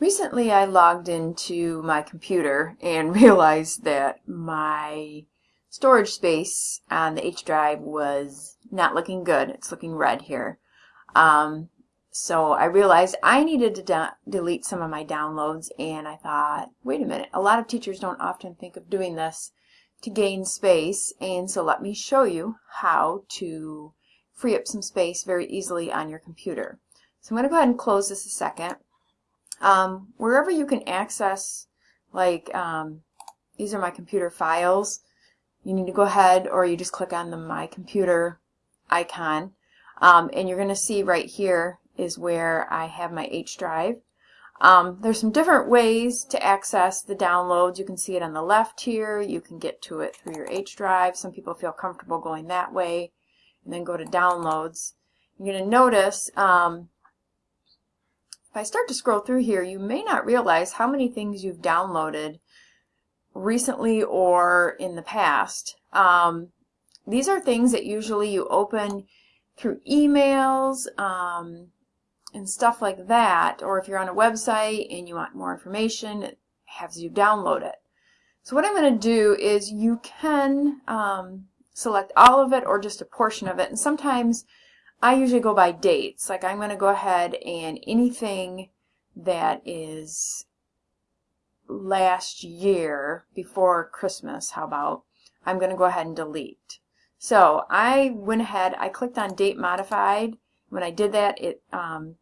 Recently I logged into my computer and realized that my storage space on the H drive was not looking good. It's looking red here. Um, so I realized I needed to de delete some of my downloads and I thought, wait a minute, a lot of teachers don't often think of doing this to gain space and so let me show you how to free up some space very easily on your computer. So I'm going to go ahead and close this a second. Um, wherever you can access, like um, these are my computer files, you need to go ahead or you just click on the My Computer icon um, and you're going to see right here is where I have my H drive. Um, there's some different ways to access the downloads. You can see it on the left here. You can get to it through your H drive. Some people feel comfortable going that way and then go to downloads. You're going to notice um, if I start to scroll through here, you may not realize how many things you've downloaded recently or in the past. Um, these are things that usually you open through emails um, and stuff like that, or if you're on a website and you want more information, it has you download it. So what I'm going to do is you can um, select all of it or just a portion of it, and sometimes I usually go by dates. Like I'm going to go ahead and anything that is last year before Christmas, how about, I'm going to go ahead and delete. So I went ahead, I clicked on date modified. When I did that, it um,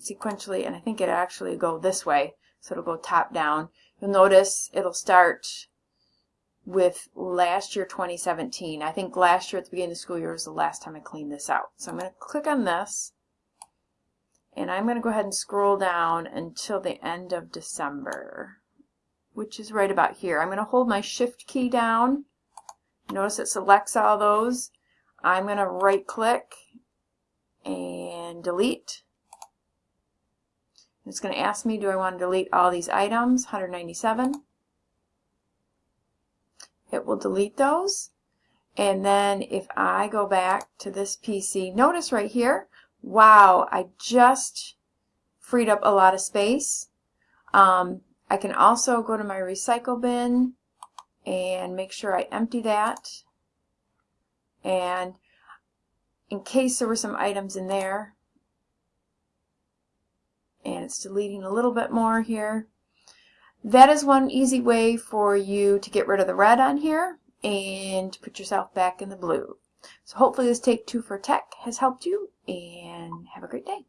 sequentially, and I think it actually go this way, so it'll go top down. You'll notice it'll start with last year 2017. I think last year at the beginning of the school year was the last time I cleaned this out. So I'm going to click on this and I'm going to go ahead and scroll down until the end of December which is right about here. I'm going to hold my shift key down. Notice it selects all those. I'm going to right click and delete. It's going to ask me do I want to delete all these items 197 it will delete those. And then if I go back to this PC, notice right here, wow, I just freed up a lot of space. Um, I can also go to my recycle bin and make sure I empty that. And in case there were some items in there, and it's deleting a little bit more here, that is one easy way for you to get rid of the red on here and put yourself back in the blue. So hopefully this Take Two for Tech has helped you and have a great day.